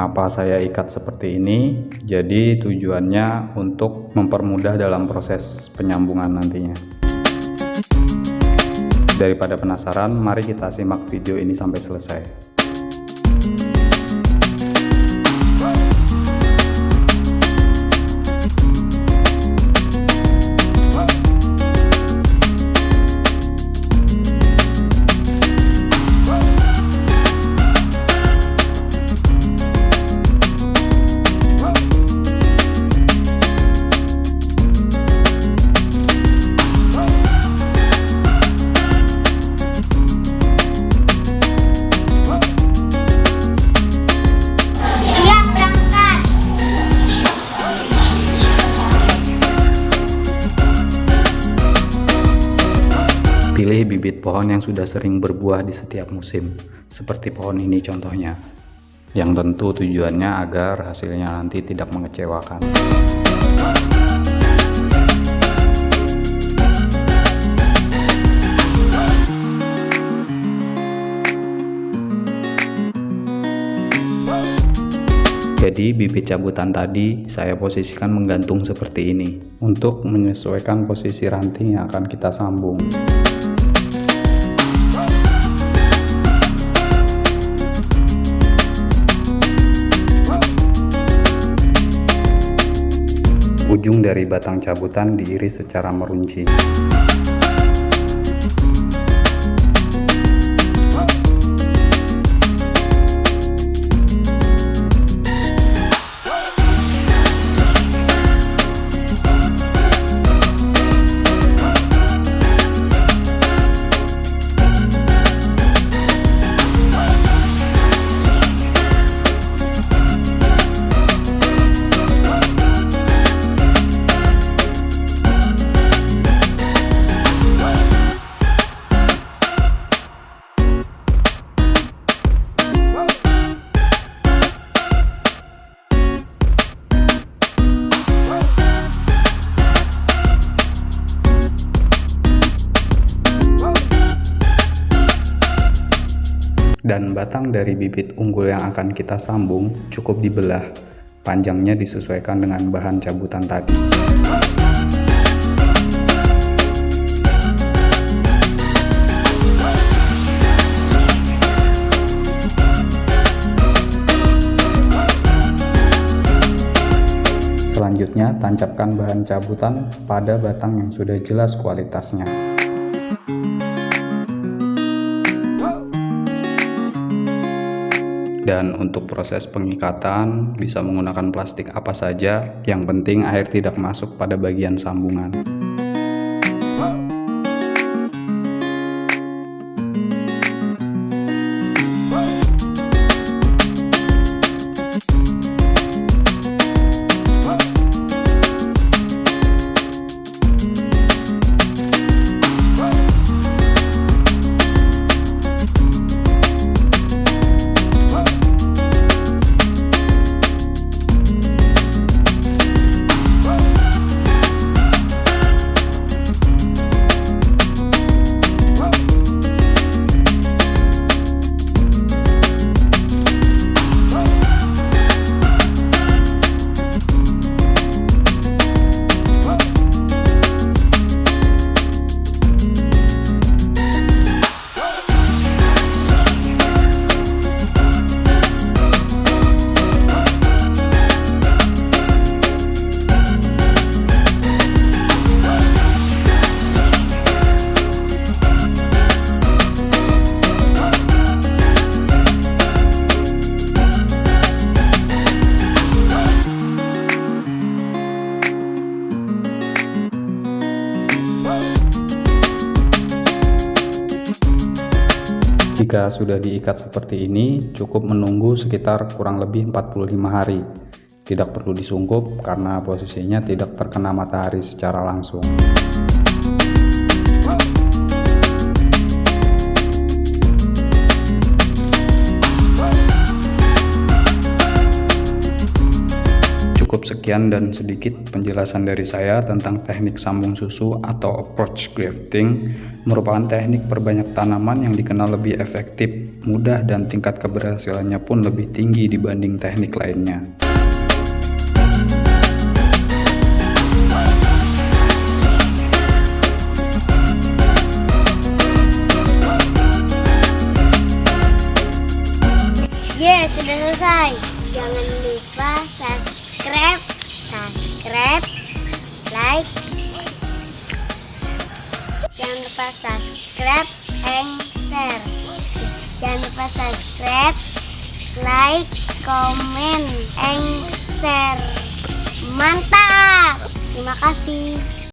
mengapa saya ikat seperti ini. Jadi tujuannya untuk mempermudah dalam proses penyambungan nantinya. Daripada penasaran mari kita simak video ini sampai selesai Pilih bibit pohon yang sudah sering berbuah di setiap musim, seperti pohon ini contohnya. Yang tentu tujuannya agar hasilnya nanti tidak mengecewakan. Jadi bibit cabutan tadi saya posisikan menggantung seperti ini untuk menyesuaikan posisi ranting yang akan kita sambung. Ujung dari batang cabutan diiris secara merunci. Dan batang dari bibit unggul yang akan kita sambung cukup dibelah, panjangnya disesuaikan dengan bahan cabutan tadi. Selanjutnya, tancapkan bahan cabutan pada batang yang sudah jelas kualitasnya. Dan untuk proses pengikatan bisa menggunakan plastik apa saja, yang penting air tidak masuk pada bagian sambungan. Jika sudah diikat seperti ini, cukup menunggu sekitar kurang lebih 45 hari. Tidak perlu disungkup karena posisinya tidak terkena matahari secara langsung. Sekian dan sedikit penjelasan dari saya tentang teknik sambung susu atau approach grafting merupakan teknik perbanyak tanaman yang dikenal lebih efektif, mudah dan tingkat keberhasilannya pun lebih tinggi dibanding teknik lainnya. Yes, sudah selesai. Jangan lupa subscribe, subscribe, like. Jangan lupa subscribe and share. Jangan lupa subscribe, like, comment, and share. Mantap! Terima kasih.